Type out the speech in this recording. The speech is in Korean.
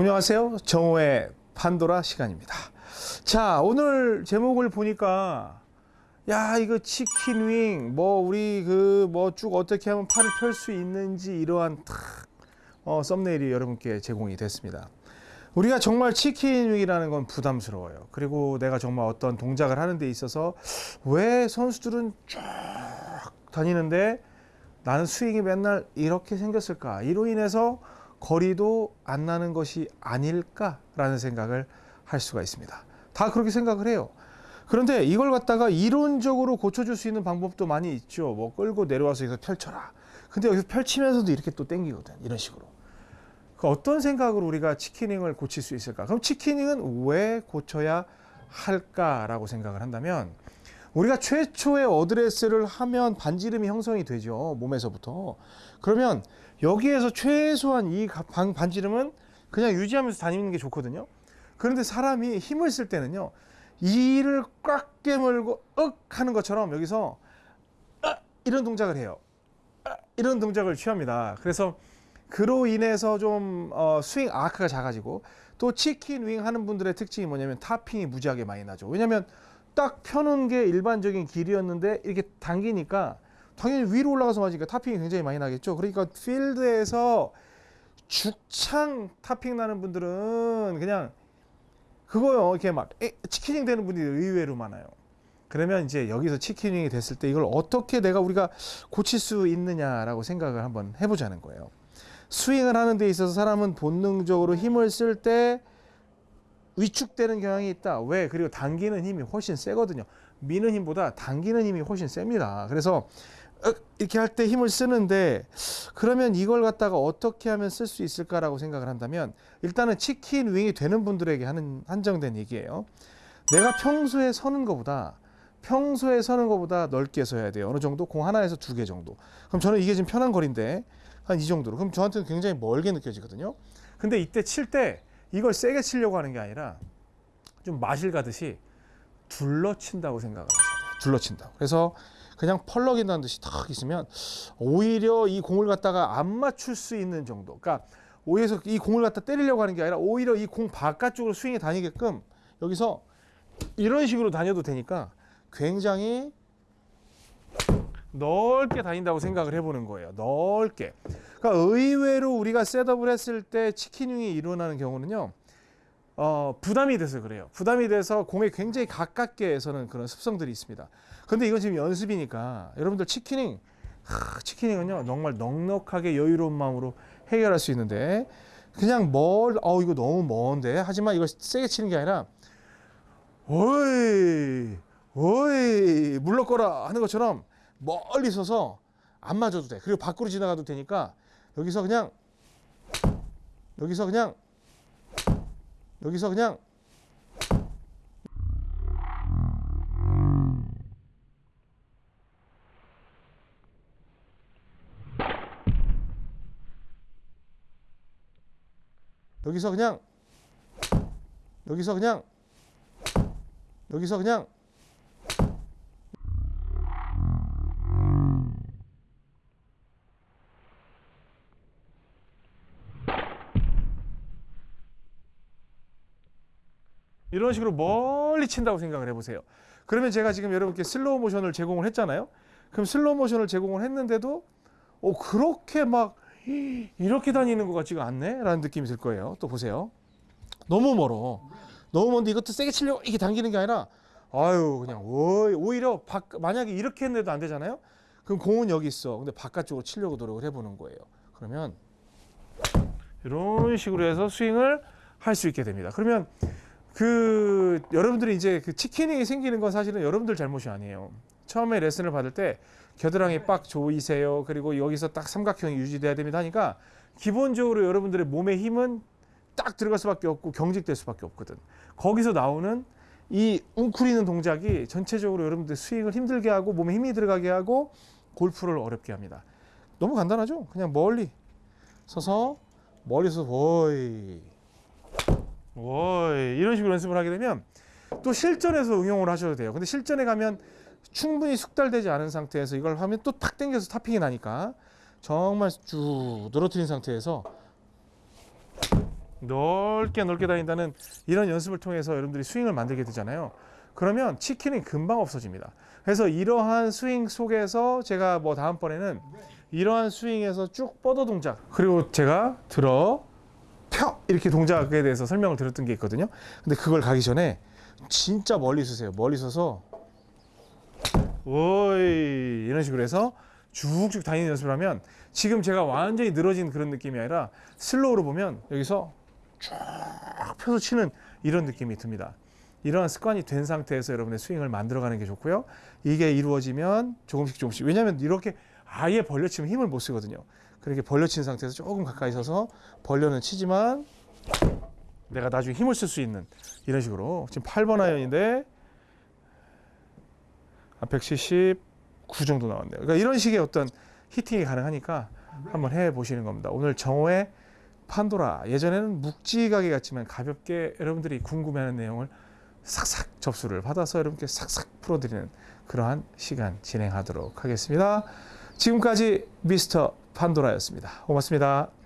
안녕하세요. 정호의 판도라 시간입니다. 자, 오늘 제목을 보니까 야, 이거 치킨 윙, 뭐 우리 그 뭐 쭉 어떻게 하면 팔을 펼 수 있는지 이러한 탁 어, 썸네일이 여러분께 제공이 됐습니다. 우리가 정말 치킨 윙이라는 건 부담스러워요. 그리고 내가 정말 어떤 동작을 하는 데 있어서 왜 선수들은 쫙 다니는데 나는 스윙이 맨날 이렇게 생겼을까? 이로 인해서 거리도 안 나는 것이 아닐까라는 생각을 할 수가 있습니다. 다 그렇게 생각을 해요. 그런데 이걸 갖다가 이론적으로 고쳐줄 수 있는 방법도 많이 있죠. 뭐 끌고 내려와서 여기서 펼쳐라. 근데 여기서 펼치면서도 이렇게 또 땡기거든. 이런 식으로. 그 어떤 생각으로 우리가 치키닝을 고칠 수 있을까? 그럼 치키닝은 왜 고쳐야 할까라고 생각을 한다면 우리가 최초의 어드레스를 하면 반지름이 형성이 되죠. 몸에서부터. 그러면 여기에서 최소한 이 반, 반지름은 그냥 유지하면서 다니는 게 좋거든요. 그런데 사람이 힘을 쓸 때는요. 이를 꽉 깨물고 윽 하는 것처럼 여기서 아, 이런 동작을 해요. 아, 이런 동작을 취합니다. 그래서 그로 인해서 좀 어, 스윙 아크가 작아지고 또 치킨 윙 하는 분들의 특징이 뭐냐면 타핑이 무지하게 많이 나죠. 왜냐하면 딱 펴놓은 게 일반적인 길이었는데 이렇게 당기니까 당연히 위로 올라가서 맞으니까 타핑이 굉장히 많이 나겠죠. 그러니까 필드에서 죽창 타핑 나는 분들은 그냥 그거요. 이렇게 막 치킨닝 되는 분들이 의외로 많아요. 그러면 이제 여기서 치킨닝이 됐을 때 이걸 어떻게 내가 우리가 고칠 수 있느냐라고 생각을 한번 해보자는 거예요. 스윙을 하는 데 있어서 사람은 본능적으로 힘을 쓸때 위축되는 경향이 있다. 왜? 그리고 당기는 힘이 훨씬 세거든요. 미는 힘보다 당기는 힘이 훨씬 셉니다. 그래서 이렇게 할 때 힘을 쓰는데 그러면 이걸 갖다가 어떻게 하면 쓸 수 있을까라고 생각을 한다면 일단은 치킨 윙이 되는 분들에게 하는 한정된 얘기예요. 내가 평소에 서는 것보다 평소에 서는 것보다 넓게 서야 돼요. 어느 정도 공 하나에서 두 개 정도. 그럼 저는 이게 지금 편한 거리인데 한 이 정도로. 그럼 저한테는 굉장히 멀게 느껴지거든요. 근데 이때 칠때 이걸 세게 치려고 하는 게 아니라 좀 마실 가듯이 둘러친다고 생각을 하셔야 돼요. 둘러친다고. 그래서 그냥 펄럭인다는 듯이 탁 있으면 오히려 이 공을 갖다가 안 맞출 수 있는 정도. 그러니까 오히려 이 공을 갖다 때리려고 하는 게 아니라 오히려 이 공 바깥쪽으로 스윙이 다니게끔 여기서 이런 식으로 다녀도 되니까 굉장히 넓게 다닌다고 생각을 해보는 거예요. 넓게. 그러니까 의외로 우리가 셋업을 했을 때 치킨윙이 일어나는 경우는요. 어, 부담이 돼서 그래요. 부담이 돼서 공에 굉장히 가깝게 해서는 그런 습성들이 있습니다. 근데 이건 지금 연습이니까 여러분들 치킨닝, 하, 치킨닝은요, 정말 넉넉하게 여유로운 마음으로 해결할 수 있는데 그냥 멀, 어, 이거 너무 먼데. 하지만 이걸 세게 치는 게 아니라, 어이, 어이, 물러거라 하는 것처럼 멀리 서서 안 맞아도 돼. 그리고 밖으로 지나가도 되니까 여기서 그냥, 여기서 그냥 여기서 그냥 여기서 그냥 여기서 그냥 여기서 그냥 이런 식으로 멀리 친다고 생각을 해보세요. 그러면 제가 지금 여러분께 슬로우 모션을 제공을 했잖아요. 그럼 슬로우 모션을 제공을 했는데도 어, 그렇게 막 이렇게 다니는 것 같지가 않네? 라는 느낌이 들 거예요. 또 보세요. 너무 멀어. 너무 먼데 이것도 세게 치려고 이렇게 당기는 게 아니라 아유 그냥 오히려 바, 만약에 이렇게 했는데도 안 되잖아요. 그럼 공은 여기 있어. 근데 바깥쪽으로 치려고 노력을 해보는 거예요. 그러면 이런 식으로 해서 스윙을 할 수 있게 됩니다. 그러면 그 여러분들이 이제 그 치킨이 생기는 건 사실은 여러분들 잘못이 아니에요. 처음에 레슨을 받을 때 겨드랑이 빡 조이세요. 그리고 여기서 딱 삼각형이 유지돼야 됩니다 하니까 기본적으로 여러분들의 몸의 힘은 딱 들어갈 수밖에 없고 경직될 수밖에 없거든. 거기서 나오는 이 웅크리는 동작이 전체적으로 여러분들 스윙을 힘들게 하고 몸에 힘이 들어가게 하고 골프를 어렵게 합니다. 너무 간단하죠? 그냥 멀리 서서 멀리서 보이 오이 이런 식으로 연습을 하게 되면 또 실전에서 응용을 하셔도 돼요. 근데 실전에 가면 충분히 숙달되지 않은 상태에서 이걸 하면 또 탁 당겨서 타핑이 나니까 정말 쭉 늘어뜨린 상태에서 넓게 넓게 다닌다는 이런 연습을 통해서 여러분들이 스윙을 만들게 되잖아요. 그러면 치킨이 금방 없어집니다. 그래서 이러한 스윙 속에서 제가 뭐 다음번에는 이러한 스윙에서 쭉 뻗어 동작 그리고 제가 들어 펴 이렇게 동작에 대해서 설명을 드렸던 게 있거든요. 근데 그걸 가기 전에 진짜 멀리 서세요. 멀리 서서 오이 이런 식으로 해서 쭉쭉 다니는 연습을 하면 지금 제가 완전히 늘어진 그런 느낌이 아니라 슬로우로 보면 여기서 쭉 펴서 치는 이런 느낌이 듭니다. 이러한 습관이 된 상태에서 여러분의 스윙을 만들어가는 게 좋고요. 이게 이루어지면 조금씩 조금씩 왜냐하면 이렇게 아예 벌려치면 힘을 못 쓰거든요. 그렇게 벌려친 상태에서 조금 가까이 서서 벌려는 치지만 내가 나중에 힘을 쓸 수 있는 이런 식으로 지금 8번 아이언인데 179 정도 나왔네요. 그러니까 이런 식의 어떤 히팅이 가능하니까 한번 해 보시는 겁니다. 오늘 정호의 판도라 예전에는 묵직하게 갔지만 가볍게 여러분들이 궁금해하는 내용을 싹싹 접수를 받아서 여러분께 싹싹 풀어드리는 그러한 시간 진행하도록 하겠습니다. 지금까지 미스터 판도라였습니다. 고맙습니다.